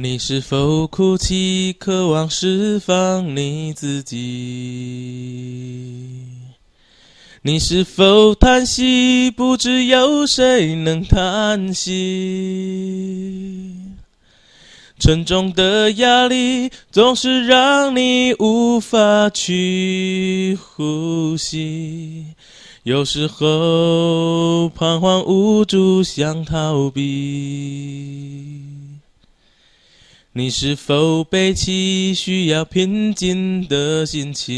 你是否哭泣，渴望释放你自己？你是否叹息，不知有谁能叹息？沉重的压力总是让你无法去呼吸，有时候彷徨无助，想逃避。你是否背起需要平静的心情？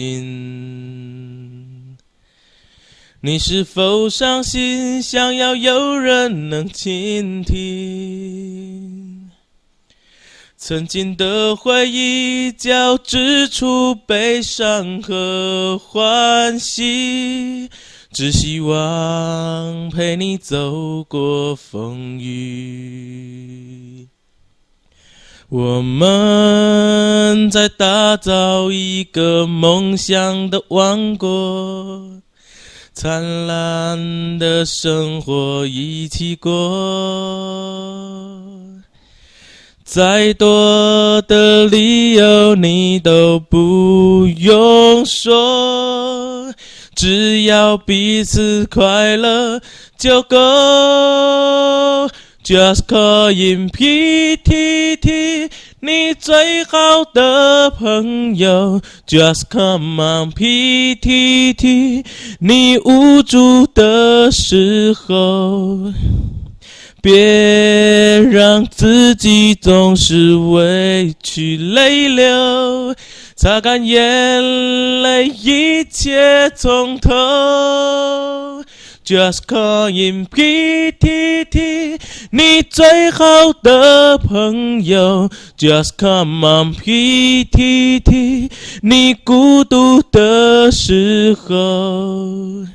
你是否伤心，想要有人能倾听？曾经的回忆交织出悲伤和欢喜，只希望陪你走过风雨。我们在打造一个梦想的王国，灿烂的生活一起过。再多的理由你都不用说，只要彼此快乐就够。Just call in PTT，你最好的朋友。Just come on PTT，你无助的时候，别让自己总是委屈泪流，擦干眼泪，一切从头。Just call in PTT，你最好的朋友。Just come on PTT，你孤独的时候，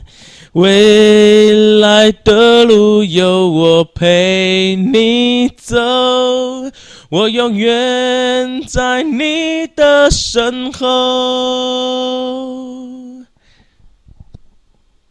未来的路有我陪你走，我永远在你的身后。